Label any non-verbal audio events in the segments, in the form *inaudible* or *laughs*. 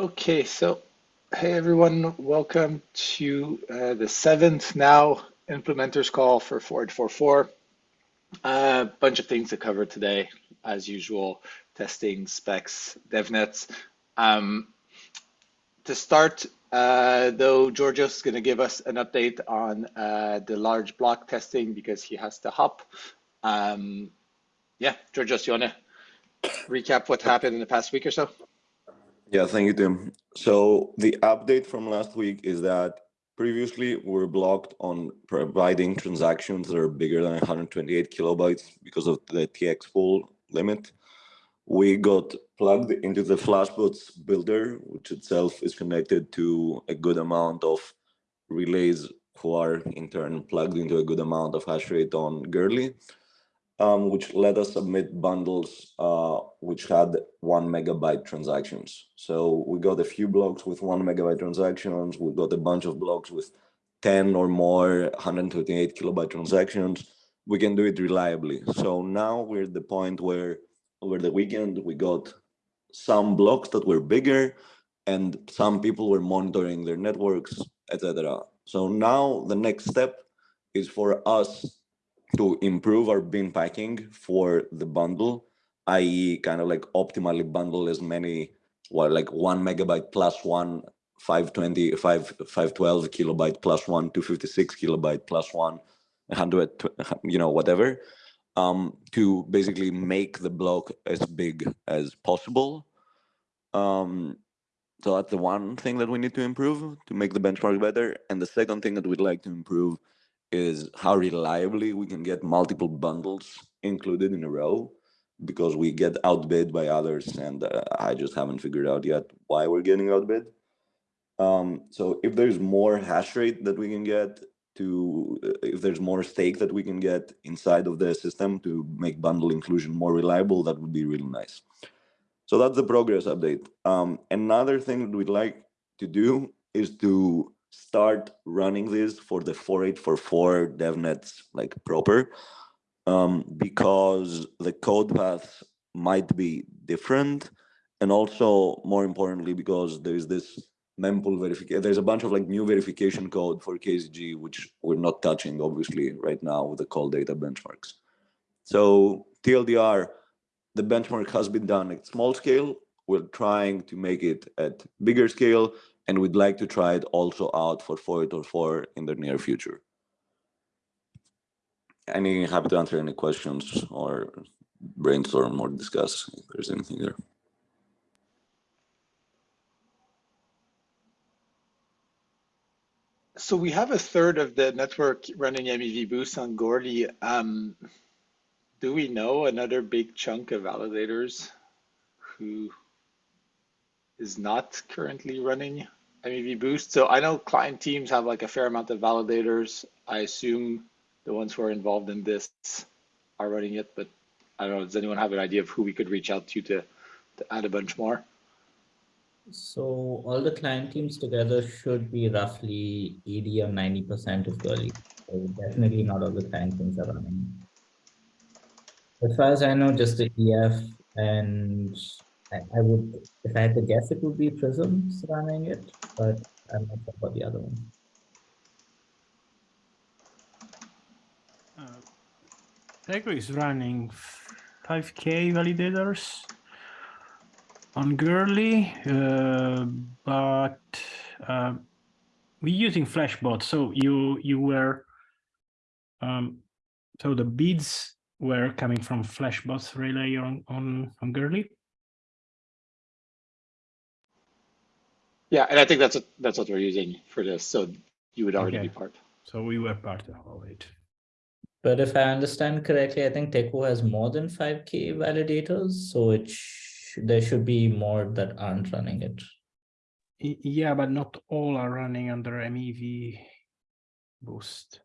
Okay, so hey everyone, welcome to uh, the seventh now implementers call for 4844. A uh, bunch of things to cover today, as usual, testing, specs, devnets. Um, to start, uh, though, Georgios is going to give us an update on uh, the large block testing because he has to hop. Um, yeah, Georgios, you want to recap what happened in the past week or so? Yeah, thank you, Tim. So the update from last week is that previously we were blocked on providing transactions that are bigger than 128 kilobytes because of the TX pool limit. We got plugged into the Flashbots builder, which itself is connected to a good amount of relays who are in turn plugged into a good amount of hash rate on Goerli um, which let us submit bundles uh, which had one megabyte transactions. So we got a few blocks with one megabyte transactions. We got a bunch of blocks with 10 or more 128 kilobyte transactions. We can do it reliably. So now we're at the point where over the weekend we got some blocks that were bigger and some people were monitoring their networks, etc. So now the next step is for us to improve our bin packing for the bundle, i.e. kind of like optimally bundle as many, like one megabyte plus one 520, 5, 512 kilobyte plus one, 256 kilobyte plus one, 100, you know, whatever, um, to basically make the block as big as possible. Um, so that's the one thing that we need to improve to make the benchmark better. And the second thing that we'd like to improve is how reliably we can get multiple bundles included in a row because we get outbid by others and uh, I just haven't figured out yet why we're getting outbid. Um, so if there's more hash rate that we can get to, uh, if there's more stake that we can get inside of the system to make bundle inclusion more reliable, that would be really nice. So that's the progress update. Um, another thing that we'd like to do is to start running this for the 4844 devnets like proper um, because the code path might be different and also more importantly because there's this mempool verification there's a bunch of like new verification code for KZG which we're not touching obviously right now with the call data benchmarks. So TLDR the benchmark has been done at small scale. We're trying to make it at bigger scale and we'd like to try it also out for 4844 in the near future. Any happy to answer any questions or brainstorm or discuss if there's anything there. So we have a third of the network running MEV Boost on Goerli. Um, do we know another big chunk of validators who is not currently running MEV Boost. So I know client teams have like a fair amount of validators. I assume the ones who are involved in this are running it, but I don't know, does anyone have an idea of who we could reach out to to, to add a bunch more? So all the client teams together should be roughly 80 or 90% of Goerli. So definitely not all the client teams are running. As far as I know, just the EF and I, I would, if I had to guess, it would be Prisms running it, but I'm not sure about the other one. Uh, Teku is running 5K validators on Goerli, uh, but uh, we're using Flashbot. So you you were um, so the beads were coming from Flashbot's relay on on on. Yeah, and I think that's what, that's what we're using for this. So you would already okay. be part. So we were part of all it. But if I understand correctly, I think Teku has more than 5K validators, so it sh there should be more that aren't running it. Yeah, but not all are running under MEV boost.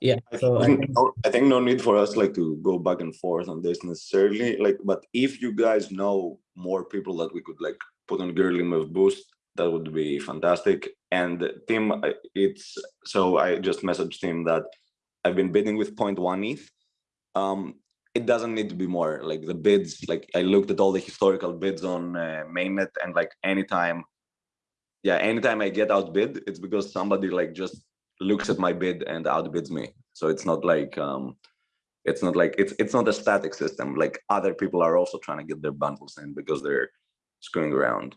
Yeah, so I think, no, I think no need for us like to go back and forth on this necessarily. Like, but if you guys know more people that we could like put on Goerli MEV Boost, that would be fantastic. And Tim, it's so I just messaged him that I've been bidding with 0.1 ETH. Um, it doesn't need to be more like the bids like i looked at all the historical bids on uh, mainnet and like anytime yeah anytime i get outbid it's because somebody like just looks at my bid and outbids me. So it's not like um it's not like it's it's not a static system. Like other people are also trying to get their bundles in because they're screwing around.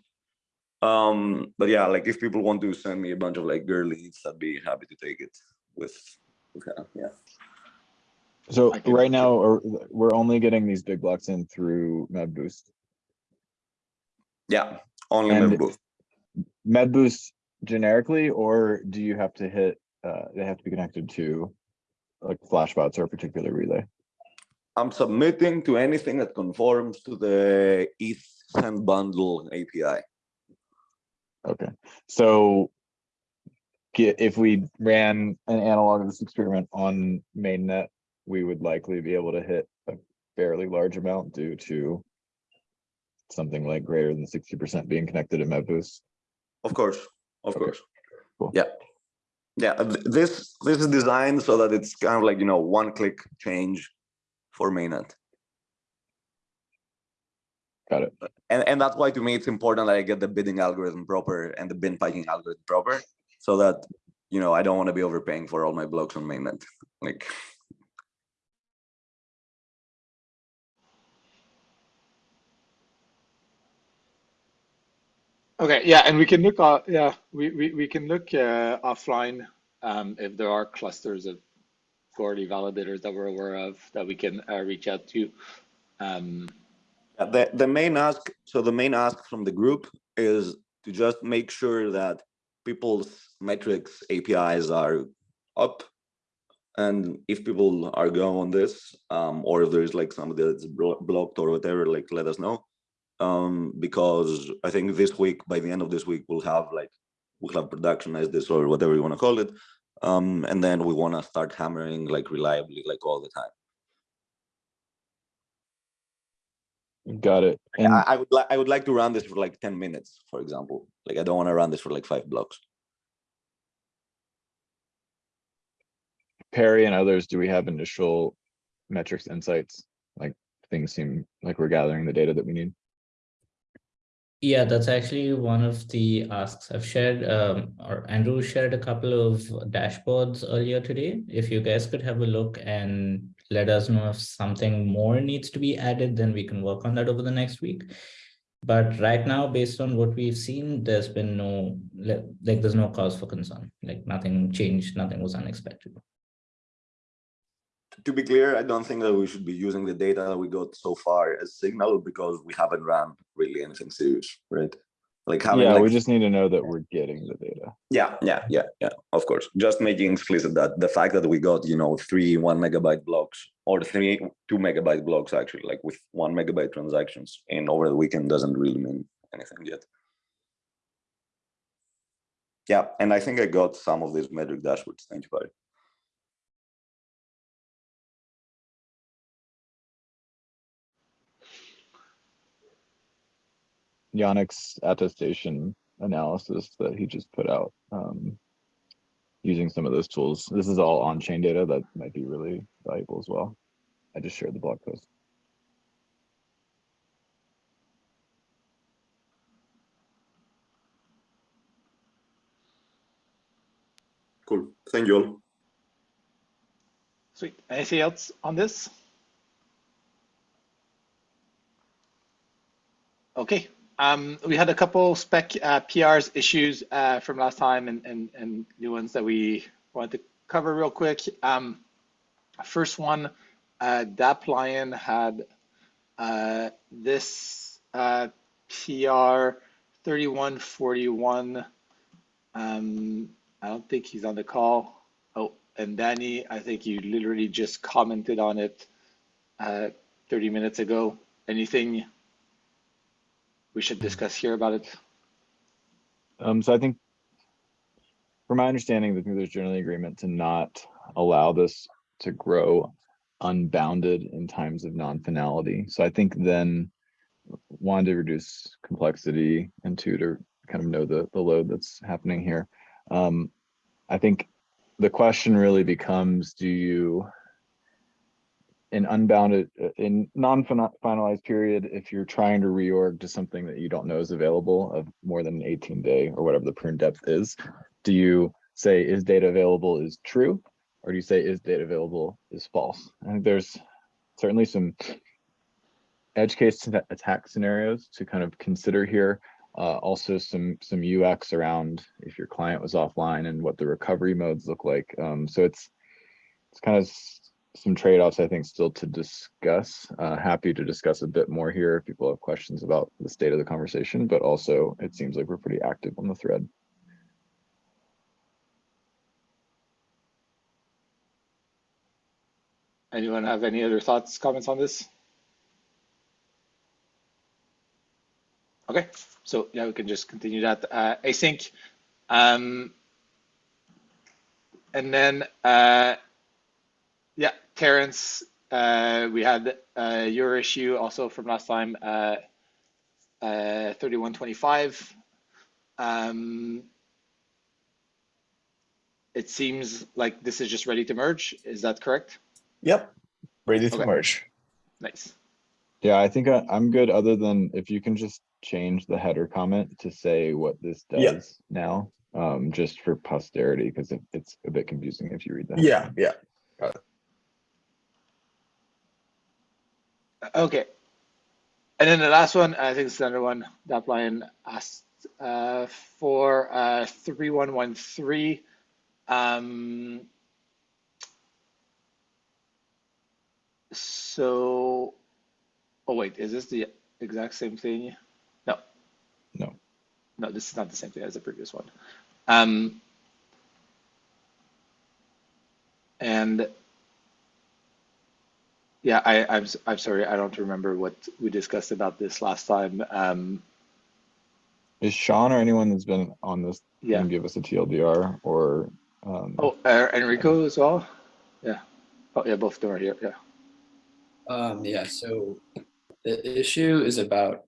Um but yeah like if people want to send me a bunch of like girlies i'd be happy to take it with, with uh, yeah. So right now, we're only getting these big blocks in through MEV Boost. yeah only And- Meb. MEV Boost generically, or do you have to hit, uh, they have to be connected to like flashbots or a particular relay? i'm submitting to anything that conforms to the eth send bundle api Okay, so if we ran an analog of this experiment on mainnet, we would likely be able to hit a fairly large amount due to something like greater than sixty percent being connected to MEV Boost. Of course, of Okay, course. cool. Yeah. Yeah, uh, this this is designed so that it's kind of like, you know, one click change for mainnet. Got it. And and that's why to me it's important that I get the bidding algorithm proper and the bin packing algorithm proper so that you know I don't want to be overpaying for all my blocks on mainnet. Like Okay, yeah, and we can look, uh, yeah, we, we, we can look uh, offline um, if there are clusters of Goerli validators that we're aware of that we can uh, reach out to. Um, the the main ask so the main ask from the group is to just make sure that people's metrics APIs are up and if people are going on this um or if there's like somebody that's blo- blocked or whatever like let us know um because i think this week by the end of this week we'll have like we'll have productionized this or whatever you want to call it um and then we want to start hammering like reliably like all the time Got it. And I, I would like i would like to run this for like 10 minutes for example like i don't want to run this for like five blocks Perry and others, do we have initial metrics insights? Like things seem like we're gathering the data that we need. Yeah, that's actually one of the asks I've shared, um, or Andrew shared a couple of dashboards earlier today. If you guys could have a look and let us know if something more needs to be added, then we can work on that over the next week. But right now, based on what we've seen, there's been no, like, there's no cause for concern, like nothing changed, nothing was unexpected. To be clear, I don't think that we should be using the data that we got so far as signal because we haven't run really anything serious, right? Like having Yeah, like, we just need to know that we're getting the data. yeah, yeah, yeah, yeah, of course. Just making explicit that the fact that we got, you know, three one megabyte blocks or three two megabyte blocks actually, like with one megabyte transactions in over the weekend doesn't really mean anything yet. Yeah, and I think I got some of these metric dashboards. Thank you, Perry. Yannick's attestation analysis that he just put out. Um, using some of those tools. This is all on-chain data that might be really valuable as well. I just shared the blog post. Cool. Thank you all. Sweet. Anything else on this? Okay. Um, we had a couple spec uh, PRs issues uh, from last time and, and, and new ones that we wanted to cover real quick. Um, first one, uh, Dapplion had uh, this uh, PR 3141. Um, I don't think he's on the call. Oh, and Danny, I think you literally just commented on it uh, 30 minutes ago. Anything we should discuss here about it? Um, so I think from my understanding, I think there's generally agreement to not allow this to grow unbounded in times of non-finality. So I think then one to reduce complexity and two to kind of know the, the load that's happening here. Um, I think the question really becomes, do you an unbounded, uh, in non-finalized period, if you're trying to reorg to something that you don't know is available of more than an eighteen day or whatever the prune depth is, do you say is data available is true? Or do you say is data available is false? I think there's certainly some edge case attack scenarios to kind of consider here. Uh, also some, some UX around if your client was offline and what the recovery modes look like. Um, so it's, it's kind of some trade-offs, I think, still to discuss. Uh, happy to discuss a bit more here if people have questions about the state of the conversation, but also it seems like we're pretty active on the thread. Anyone have any other thoughts, comments on this? Okay, so yeah, we can just continue that uh, async. Um, and then, uh, Terrence, uh, we had uh, your issue also from last time, uh, uh, 3125. Um, it seems like this is just ready to merge. Is that correct? Yep, ready to Okay. merge. Nice. Yeah, I think I, I'm good, other than if you can just change the header comment to say what this Yeah. does now. Um, just for posterity, because it, it's a bit confusing if you read that. Yeah, yeah. Okay. And then the last one, I think it's another one that line asked uh, for uh, 3113. Um, so, oh wait, is this the exact same thing? No, No, no, this is not the same thing as the previous one. Um, and yeah, I, I'm s- I'm sorry, I don't remember what we discussed about this last time. Um, is Sean or anyone that's been on this, yeah. can give us a TLDR or, um, Oh, uh, Enrico as well. Yeah. Oh, yeah, both of them are here. Yeah. Um, yeah, so the issue is about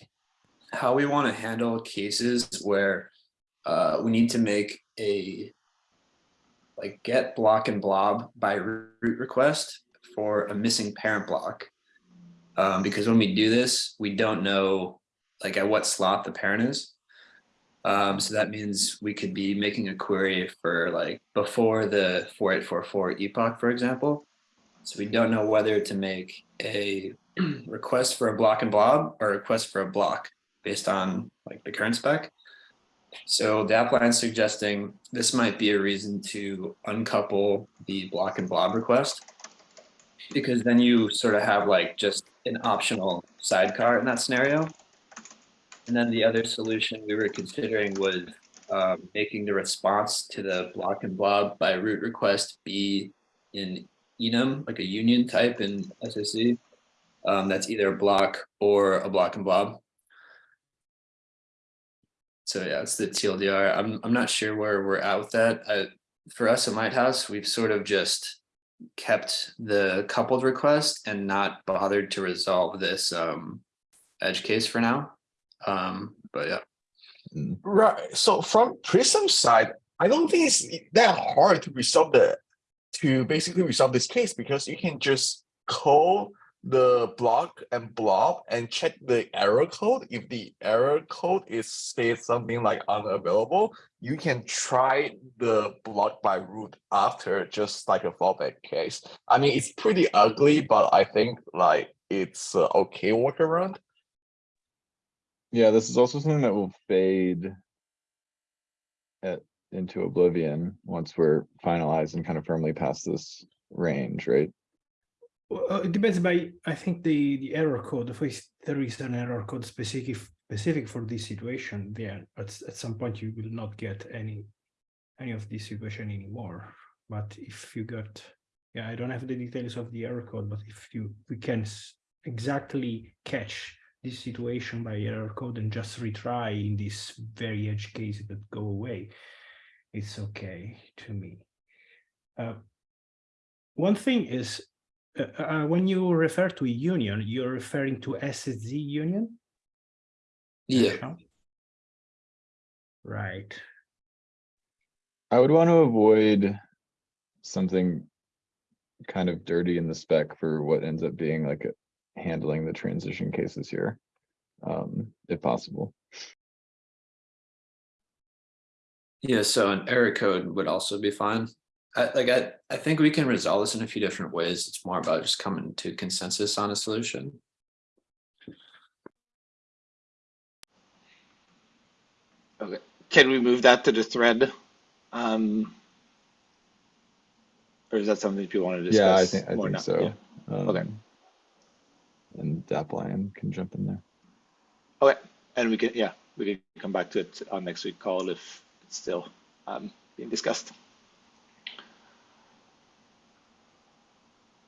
*clears throat* how we want to handle cases where uh, we need to make a like get block and blob by root request for a missing parent block. Um, because when we do this, we don't know like at what slot the parent is. Um, so that means we could be making a query for like before the 4844 epoch, for example. So we don't know whether to make a *clears throat* request for a block and blob or a request for a block based on like the current spec. So the app line suggesting this might be a reason to uncouple the block and blob request. Because then you sort of have like just an optional sidecar in that scenario. And then the other solution we were considering was um, making the response to the block and blob by root request be in enum, like a union type in SSZ. Um, that's either a block or a block and blob. So yeah, it's the TLDR. I'm I'm not sure where we're at with that. I, for us at Lighthouse, we've sort of just kept the coupled request and not bothered to resolve this um, edge case for now. Um, but yeah. Right. So from Prism side, I don't think it's that hard to resolve the to basically resolve this case because you can just call the block and blob and check the error code. If the error code is says something like unavailable, you can try the block by root after just like a fallback case. I mean, it's pretty ugly, but I think like it's a okay workaround. yeah, this is also something that will fade at, into oblivion once we're finalized and kind of firmly past this range, right? Well, uh, it depends by, I think the, the error code, if there is an error code specific, specific for this situation, then at, at some point you will not get any, any of this situation anymore. But if you got, yeah, I don't have the details of the error code, but if you, we can exactly catch this situation by error code and just retry in this very edge cases that go away, it's okay to me. Uh, one thing is uh, uh, when you refer to a union, you're referring to SSZ union? Yeah. Right. I would want to avoid something kind of dirty in the spec for what ends up being like handling the transition cases here. Um, if possible. Yeah, so an error code would also be fine. I like I I think we can resolve this in a few different ways. It's more about just coming to consensus on a solution. Okay, can we move that to the thread? Um, or is that something people want to discuss? Yeah, I think, I think now? so. Yeah. Okay. Um, And Dapplion can jump in there. Okay, and we can, yeah, we can come back to it on next week call if it's still um, being discussed.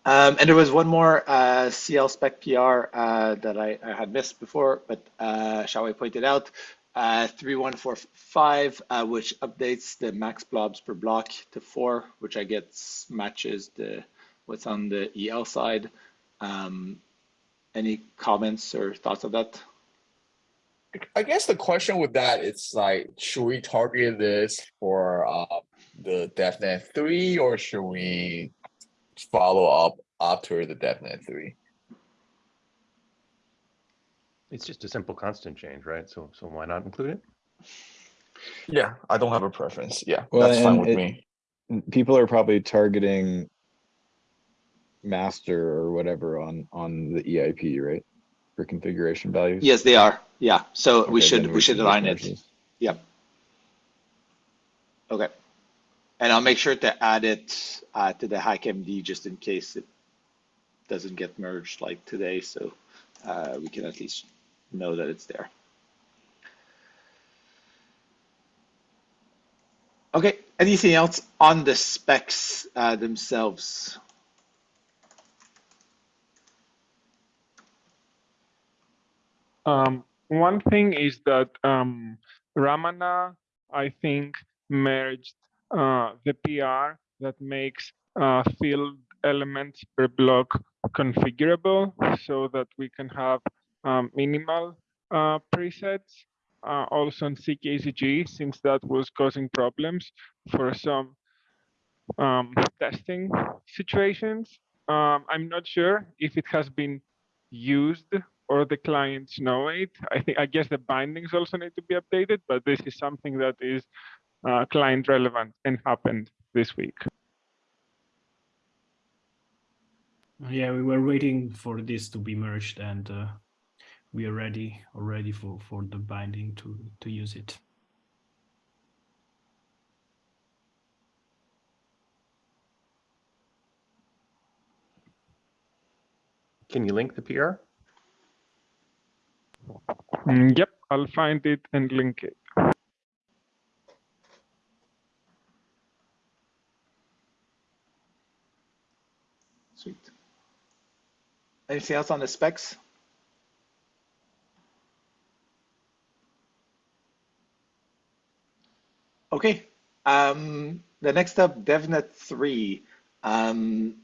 Um, and there was one more uh, CL spec PR uh, that I, I had missed before, but uh, Hsiao-Wei pointed out uh, 3145, uh, which updates the max blobs per block to four, which I guess matches the what's on the EL side. Um, any comments or thoughts of that? I guess the question with that is like, should we target this for uh the DevNet three or should we follow up after the DevNet three? It's just a simple constant change, right? So, so why not include it? Yeah, I don't have a preference. Yeah, Well, that's fine with it- me. People are probably targeting master or whatever on, on the EIP, right? For configuration values. Yes, they are. Yeah, so we should then we should align it. Yep. Okay. And I'll make sure to add it uh, to the HackMD just in case it doesn't get merged like today, so uh, we can at least know that it's there. Okay, anything else on the specs uh, themselves? Um, one thing is that um, Ramana, I think, merged the PR that makes uh, field elements per block configurable so that we can have um, minimal uh, presets. Uh, also on CKZG, since that was causing problems for some um, testing situations. Um, I'm not sure if it has been used or the clients know it. I think I guess the bindings also need to be updated, but this is something that is uh, client relevant and happened this week. Yeah, we were waiting for this to be merged and uh, we are ready already for, for the binding to, to use it. Can you link the PR? Mm, yep, I'll find it and link it. Sweet. Anything else on the specs? Okay, um, the next up, DevNet three. Um,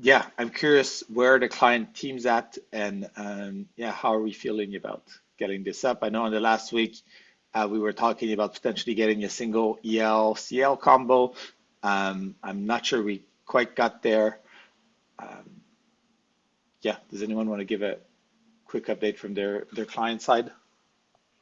yeah, I'm curious where the client team's at and um, yeah, how are we feeling about getting this up? I know in the last week uh, we were talking about potentially getting a single EL CL combo. Um, I'm not sure we quite got there. Um, yeah, does anyone want to give a quick update from their their client side?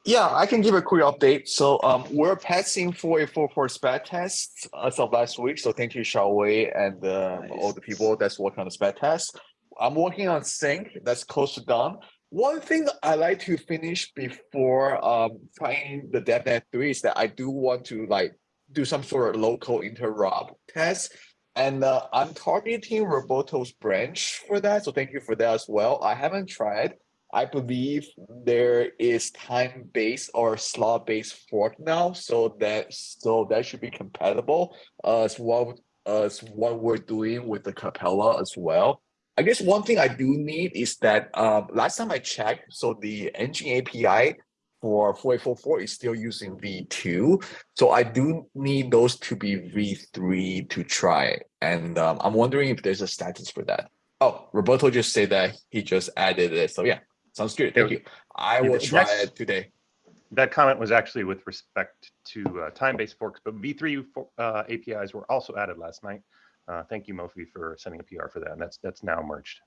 Yeah, I can give a quick update. So um, we're passing 4844 SPAT tests as of last week. So thank you, Hsiao-Wei, and uh, all the people that's working on the SPAT test. I'm working on Sync. That's close to done. One thing I like to finish before um, trying the DevNet 3 is that I do want to like do some sort of local interop test. And uh, I'm targeting Roberto's branch for that. So thank you for that as well. I haven't tried. I believe there is time-based or slot-based fork now, so that so that should be compatible uh, as well as what we're doing with the Capella as well. I guess one thing I do need is that um, last time I checked, so the engine API for 4844 is still using V2. So I do need those to be V3 to try. And um, I'm wondering if there's a status for that. Oh, Roberto just said that he just added it. So yeah, sounds good. Thank you. I will try it today. That comment was actually with respect to uh, time-based forks, but V3 for- uh, APIs were also added last night. uh, thank you, Mofi, for sending a PR for that. And that's that's now merged.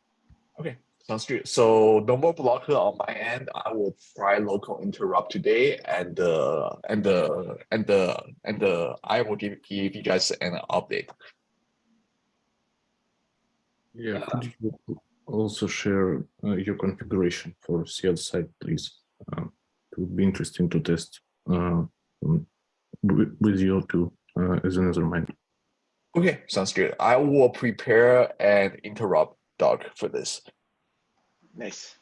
Okay, sounds good. So no more blocker on my end. I will try local interop today, and uh, and the and the and the I will give give you guys an update. Yeah, could you also share uh, your configuration for CL site, please? Um, it would be interesting to test uh, um, with with you too uh, as another mind. Okay, sounds good. I will prepare and interop Doc for this. Nice.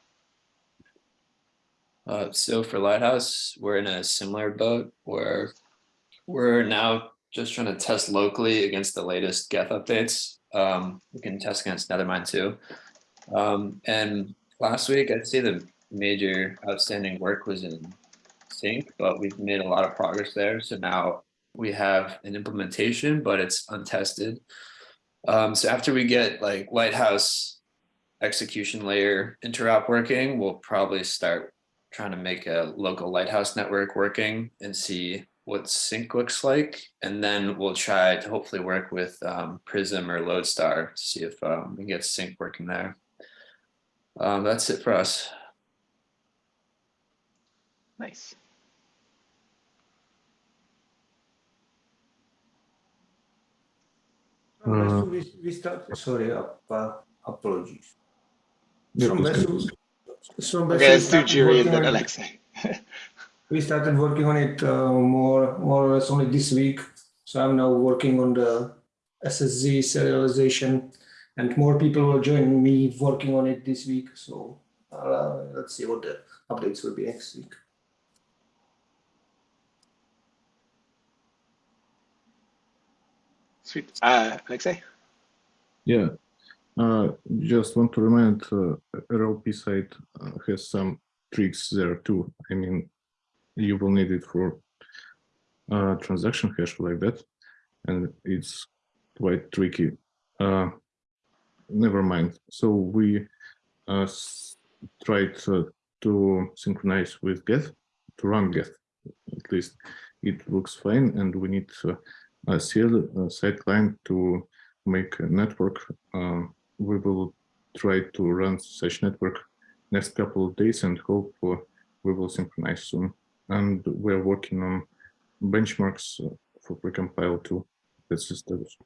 Uh, so for Lighthouse, we're in a similar boat where we're now just trying to test locally against the latest Geth updates. Um, we can test against Nethermind too. Um, and last week, I'd say the major outstanding work was in Sync, but we've made a lot of progress there. So now we have an implementation, but it's untested. Um, so after we get like Lighthouse execution layer interop working, we'll probably start trying to make a local Lighthouse network working and see what sync looks like. And then we'll try to hopefully work with um, Prism or Lodestar to see if um, we can get sync working there. Um, that's it for us. Nice. Uh, we, we start, sorry, uh, apologies. Yeah, So please Besu- so Okay, Besu let's do started and then Alexei. *laughs* We started working on it uh, more, more or less only this week. So I'm now working on the SSZ serialization and more people will join me working on it this week. So uh, let's see what the updates will be next week. Sweet. Uh, Alexei? Yeah, uh, just want to remind uh, RLP site uh, has some tricks there too. I mean, you will need it for uh, transaction hash like that, and it's quite tricky. Uh, Nethermind. So we uh, tried to synchronize with Geth to run Geth. At least it looks fine, and we need uh, a CL side client to make a network. Uh, we will try to run such network next couple of days and hope uh, we will synchronize soon. And we're working on benchmarks for precompile too. That's the status.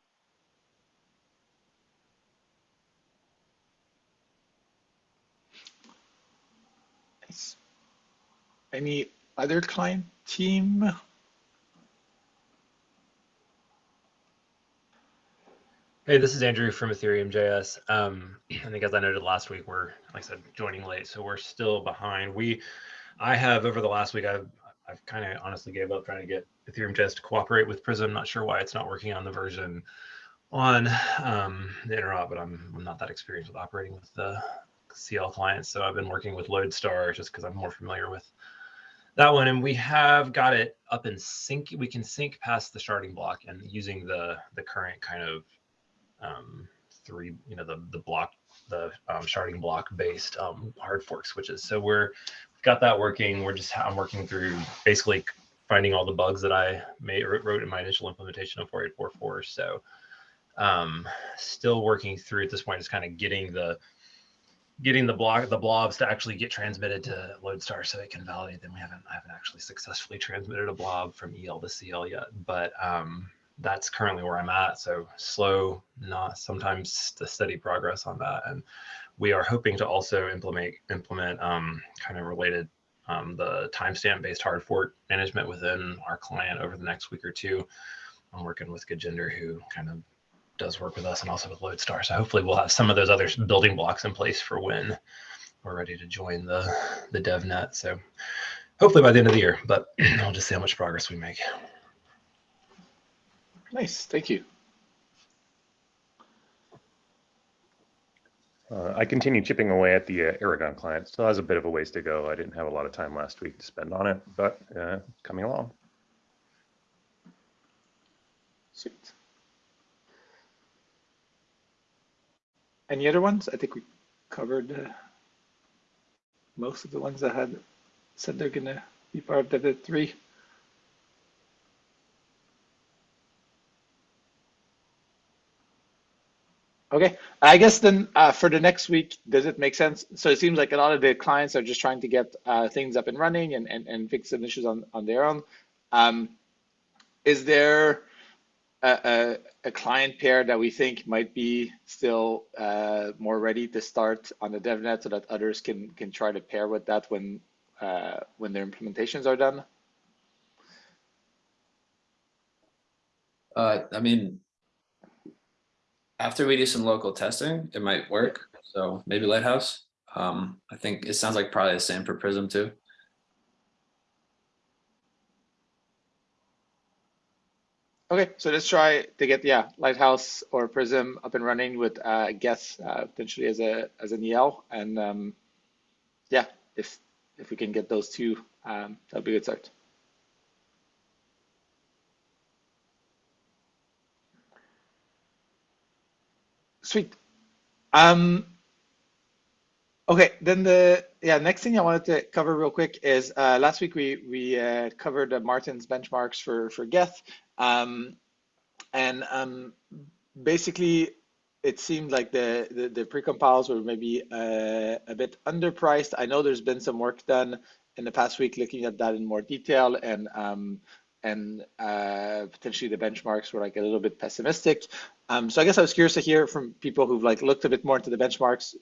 Nice. Any other client team? Hey, this is Andrew from Ethereum JS. Um, *clears throat* I think as I noted last week, we're, like I said, joining late, so we're still behind. We, I have over the last week, I've, I've kind of honestly gave up trying to get Ethereum JS to cooperate with Prism. Not sure why it's not working on the version on um, the interop, but I'm, I'm not that experienced with operating with the CL clients. So I've been working with Lodestar just because I'm more familiar with that one. And we have got it up in sync. We can sync past the sharding block and using the the current kind of um, three, you know, the the block, the um, sharding block based um, hard fork switches. So we're got that working. We're just I'm working through basically finding all the bugs that I made wrote in my initial implementation of 4844. So um, still working through at this point, just kind of getting the getting the block the blobs to actually get transmitted to Lodestar so it can validate them. We haven't I haven't actually successfully transmitted a blob from EL to CL yet, but um, that's currently where I'm at. So slow, not sometimes the steady progress on that. And we are hoping to also implement implement um, kind of related um, the timestamp based hard fork management within our client over the next week or two. I'm working with Gajinder who kind of does work with us and also with Lodestar. So hopefully we'll have some of those other building blocks in place for when we're ready to join the the DevNet. So hopefully by the end of the year, but *clears throat* I'll just see how much progress we make. Nice, thank you. Uh, I continue chipping away at the uh, Erigon client. Still has a bit of a ways to go. I didn't have a lot of time last week to spend on it, but uh, coming along. Sweet. Any other ones? I think we covered uh, most of the ones that had said they're going to be part of Dev3. Okay, I guess then uh, for the next week, does it make sense? So it seems like a lot of the clients are just trying to get uh, things up and running and, and, and fix some issues on, on their own. Um, is there a, a, a client pair that we think might be still uh, more ready to start on the DevNet so that others can can try to pair with that when uh, when their implementations are done? Uh, I mean, after we do some local testing, it might work. So maybe Lighthouse. Um, I think it sounds like probably the same for Prism too. Okay, so let's try to get yeah Lighthouse or Prism up and running with uh, Geth uh, potentially as a as an EL, and um, yeah, if if we can get those two, um, that'll be a good start. Sweet. Um, okay, then the yeah next thing I wanted to cover real quick is uh, last week we we uh, covered uh, Martin's benchmarks for for Geth, um, and um, basically it seemed like the the, the precompiles were maybe uh, a bit underpriced. I know there's been some work done in the past week looking at that in more detail and um, and uh, potentially the benchmarks were like a little bit pessimistic. Um, so I guess I was curious to hear from people who've like looked a bit more into the benchmarks.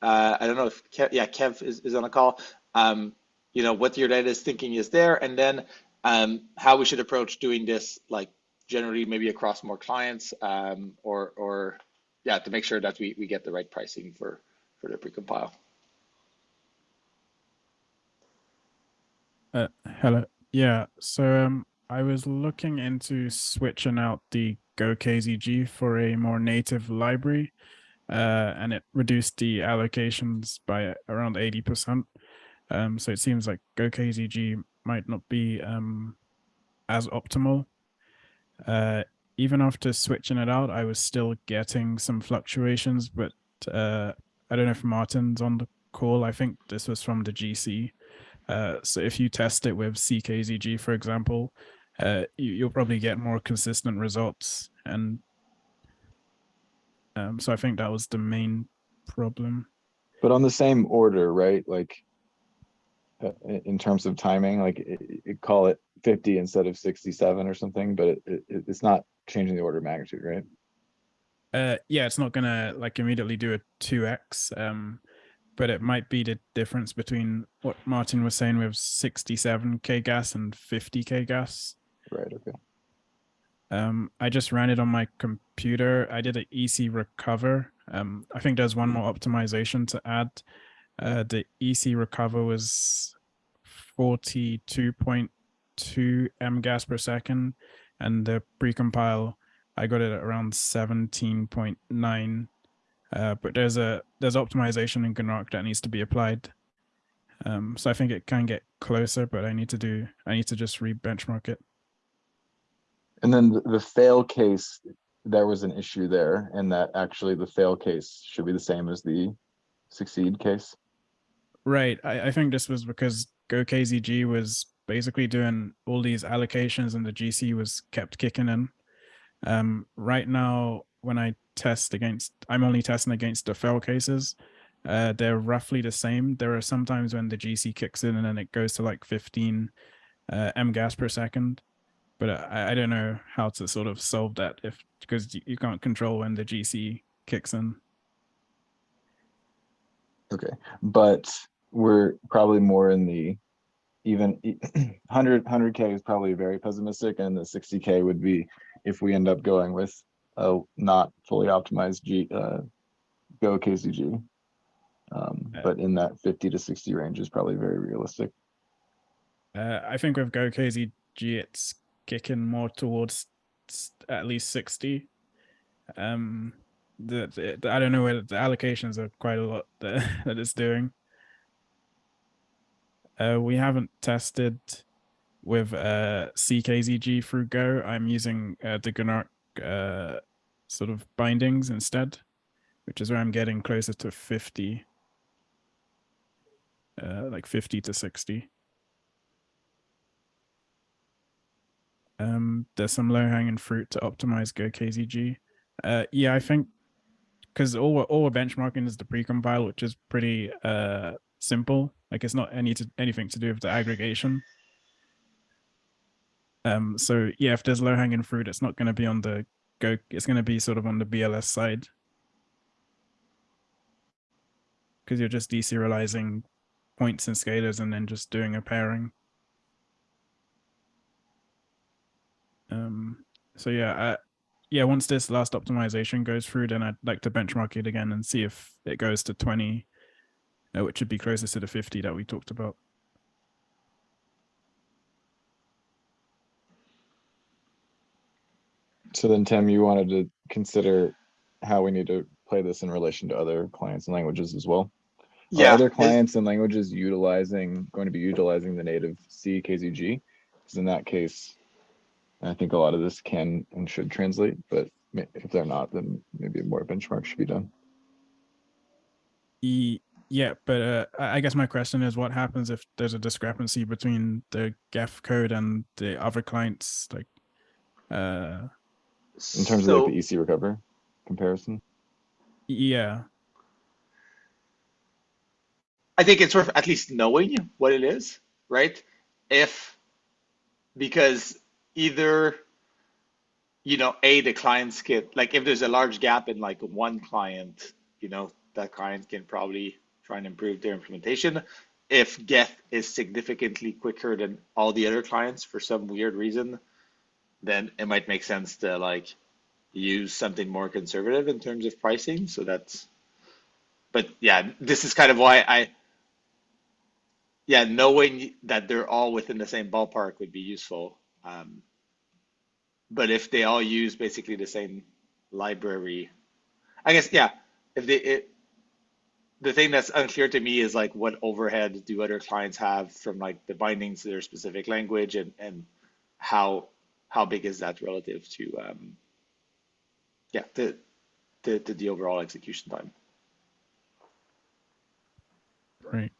Uh, I don't know if Kev, yeah Kev is, is on a call. Um, you know what your latest thinking is there, and then um, how we should approach doing this, like generally maybe across more clients, um, or or yeah to make sure that we we get the right pricing for for the precompile. Uh, hello. Yeah. So um, I was looking into switching out the GoKZG for a more native library, uh, and it reduced the allocations by around 80%. Um, so it seems like GoKZG might not be um, as optimal. Uh, even after switching it out, I was still getting some fluctuations, but uh, I don't know if Martin's on the call. I think this was from the GC. Uh, so if you test it with CKZG, for example, uh, you, will probably get more consistent results. And um, so I think that was the main problem. But on the same order, right? Like uh, in terms of timing, like it, it call it 50 instead of 67 or something, but it, it, it's not changing the order of magnitude, right? Uh, yeah, it's not gonna like immediately do a 2x. Um, but it might be the difference between what Martin was saying with 67k gas and 50k gas. Right. Okay. Um, I just ran it on my computer. I did an EC recover. Um, I think there's one more optimization to add. Uh, the EC recover was 42.2 m gas per second, and the precompile I got it at around 17.9. Uh, but there's a there's optimization in gnark that needs to be applied. Um, so I think it can get closer, but I need to do I need to just re-benchmark it. And then the, the fail case, there was an issue there, and that actually the fail case should be the same as the succeed case. Right. I, I think this was because GoKZG was basically doing all these allocations and the GC was kept kicking in. Um, right now, when I test against, I'm only testing against the fail cases. Uh, they're roughly the same. There are sometimes when the GC kicks in and then it goes to like 15 uh, m gas per second but I, I don't know how to sort of solve that if because you can't control when the GC kicks in. Okay, but we're probably more in the even *clears throat* 100 100k is probably very pessimistic, and the 60k would be if we end up going with a not fully optimized G uh, Go KZG. Um, but in that 50 to 60 range is probably very realistic. Uh, I think with Go KZG, it's kicking more towards at least 60. Um, the, the, I don't know where the allocations are quite a lot *laughs* that, that it's doing. Uh, we haven't tested with uh, CKZG through Go. I'm using uh, the gnark uh, sort of bindings instead, which is where I'm getting closer to 50, uh, like 50 to 60. Um, there's some low hanging fruit to optimize Go GoKZG. Uh, yeah, I think because all we're, all we're benchmarking is the precompile, which is pretty uh simple. Like it's not any to anything to do with the aggregation. Um. So yeah, if there's low hanging fruit, it's not going to be on the go. It's going to be sort of on the BLS side. Because you're just deserializing points and scalars and then just doing a pairing. Um, so yeah, uh, yeah, once this last optimization goes through, then I'd like to benchmark it again and see if it goes to 20, uh, which would be closest to the 50 that we talked about. So then, Tim, you wanted to consider how we need to play this in relation to other clients and languages as well. Are Yeah, other clients and languages utilizing, going to be utilizing the native C KZG? Because in that case, I think a lot of this can and should translate, but if they're not, then maybe more benchmark should be done. E- yeah, but uh, I I guess my question is, what happens if there's a discrepancy between the Geth code and the other clients? Like, uh, In terms of like the EC recover comparison. yeah, I think it's worth at least knowing what it is, right? If because either you know, a the clients get like if there's a large gap in like one client, you know, that client can probably try and improve their implementation. If Geth is significantly quicker than all the other clients for some weird reason, then it might make sense to like use something more conservative in terms of pricing. So that's but yeah, this is kind of why I yeah, knowing that they're all within the same ballpark would be useful. Um, but if they all use basically the same library, I guess yeah. If they it, the thing that's unclear to me is like what overhead do other clients have from like the bindings to their specific language and and how how big is that relative to um yeah to to, to the overall execution time. right.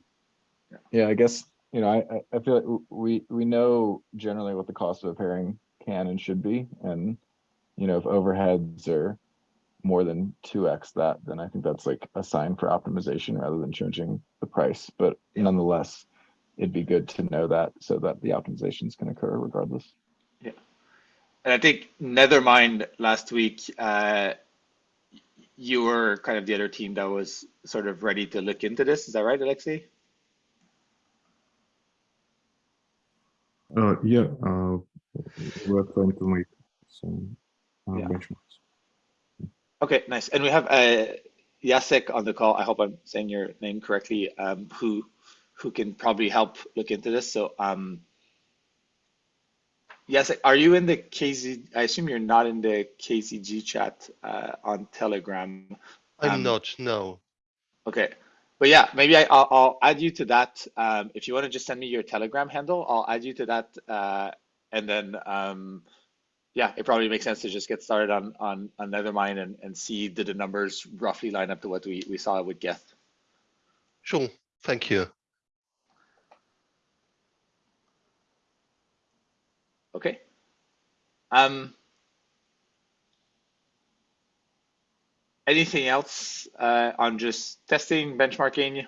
Yeah, I guess, you know, I, I- I feel like we, we know generally what the cost of a pairing can and should be. And, you know, if overheads are more than two X that, then I think that's like a sign for optimization rather than changing the price. But nonetheless, it'd be good to know that so that the optimizations can occur regardless. Yeah. And I think Nethermind last week, uh, you were kind of the other team that was sort of ready to look into this. Is that right, Alexei? Uh, yeah, uh, we're trying to make some uh, Yeah. benchmarks. Okay, nice. And we have uh, Jacek on the call. I hope I'm saying your name correctly. Um, who who can probably help look into this. So, um, Jacek, are you in the KZ? I assume you're not in the KZG chat uh, on Telegram. I'm Um, not, no. Okay, but yeah, maybe I, I'll, I'll add you to that. Um, if you want to just send me your Telegram handle, I'll add you to that, uh, and then um, yeah, it probably makes sense to just get started on on on Nethermind and and see did the numbers roughly line up to what we we saw with Geth. Sure, thank you. Okay. Um. Anything else uh, on just testing, benchmarking?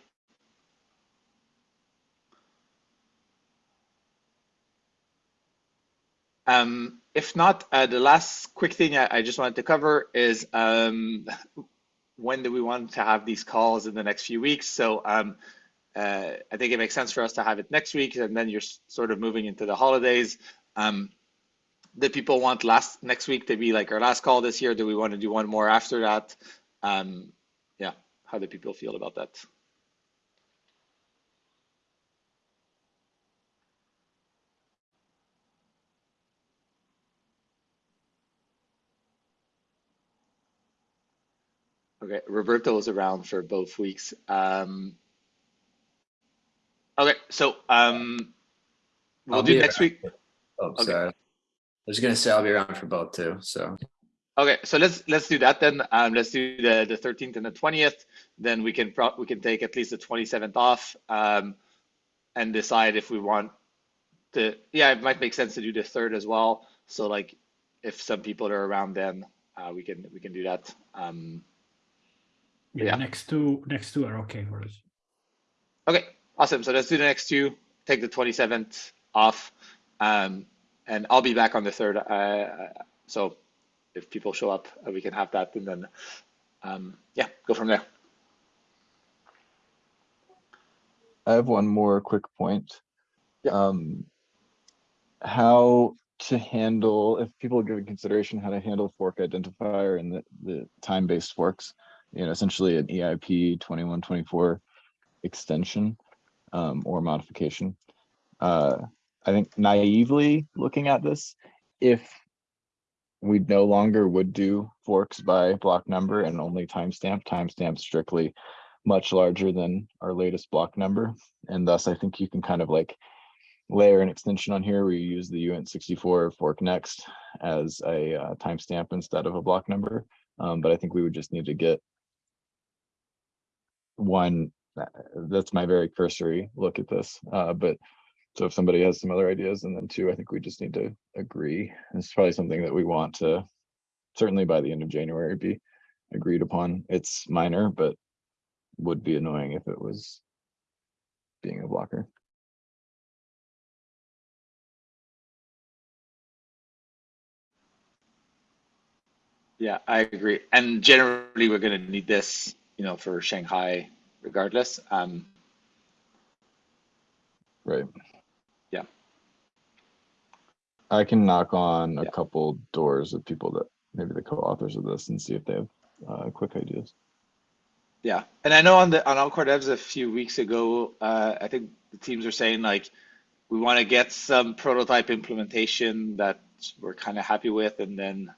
Um, if not, uh, the last quick thing I, I just wanted to cover is um, when do we want to have these calls in the next few weeks? So um, uh, I think it makes sense for us to have it next week, and then you're sort of moving into the holidays. Um, do people want last next week to be like our last call this year? Do we want to do one more after that? Um, yeah, how do people feel about that? Okay, Roberto was around for both weeks. Um, okay, so um, we'll I'll do next around. week. Oh, Okay. sorry. I was gonna say I'll be around for both too, so. Okay, so let's let's do that then. Um, let's do the the 13th and the 20th. Then we can pro we can take at least the 27th off um, and decide if we want to. Yeah, it might make sense to do the third as well. So like, if some people are around, then uh, we can we can do that. Um, Yeah, Yeah. next two next two are okay for us. Okay, awesome. So let's do the next two. Take the 27th off. Um, and I'll be back on the third. Uh, so if people show up, uh, we can have that and then, um, yeah, go from there. I have one more quick point. Yeah. Um, how to handle, if people are giving consideration how to handle fork identifier and the, the time-based forks, you know, essentially an EIP 2124 extension um, or modification. Uh, I think naively looking at this, if we no longer would do forks by block number and only timestamp, timestamp strictly much larger than our latest block number. And thus, I think you can kind of like layer an extension on here where you use the uint64 fork next as a uh, timestamp instead of a block number. Um, but I think we would just need to get one, uh, that's my very cursory look at this. Uh, but so if somebody has some other ideas, and then two, I think we just need to agree. It's probably something that we want to certainly by the end of January be agreed upon. It's minor, but would be annoying if it was being a blocker. Yeah, I agree. And generally, we're going to need this, you know, for Shanghai regardless. Um, Right. I can knock on a Yeah. couple doors of people that maybe the co-authors of this and see if they have uh, quick ideas. Yeah, and I know on the on All Core Devs a few weeks ago, uh, I think the teams are saying like we want to get some prototype implementation that we're kind of happy with, and then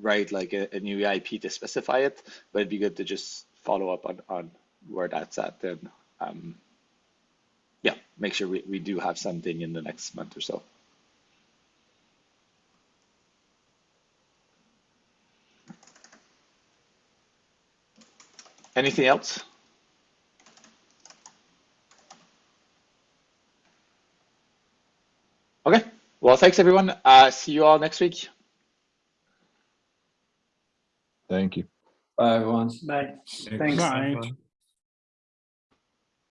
write like a, a new EIP to specify it. But it'd be good to just follow up on on where that's at, and um, yeah, make sure we, we do have something in the next month or so. Anything else? Okay. Well, thanks everyone. Uh, see you all next week. Thank you. Bye, everyone. Bye. Thanks. Bye.